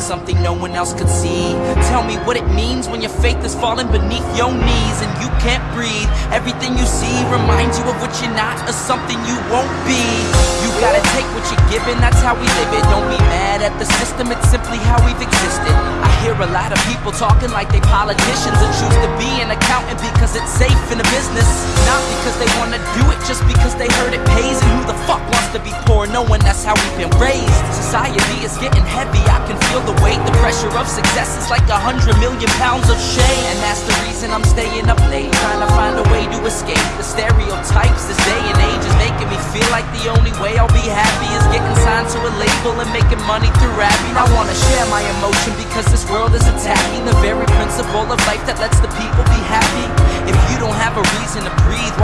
something no one else could see. Tell me what it means when your faith is falling beneath your knees And you can't breathe. Everything you see reminds you of what you're not Or something you won't be. You gotta take what you're given, that's how we live it. Don't be mad at the system, it's simply how we've existed. I hear a lot of people talking like they politicians And choose to be an accountant because it's safe in the business. Not because they wanna do it, just because they heard it pays knowing that's how we've been raised? Society is getting heavy, I can feel the weight. The pressure of success is like a hundred million pounds of shame. And that's the reason I'm staying up late, trying to find a way to escape the stereotypes. This day and age is making me feel like the only way I'll be happy is getting signed to a label and making money through rapping. I wanna share my emotion because this world is attacking the very principle of life that lets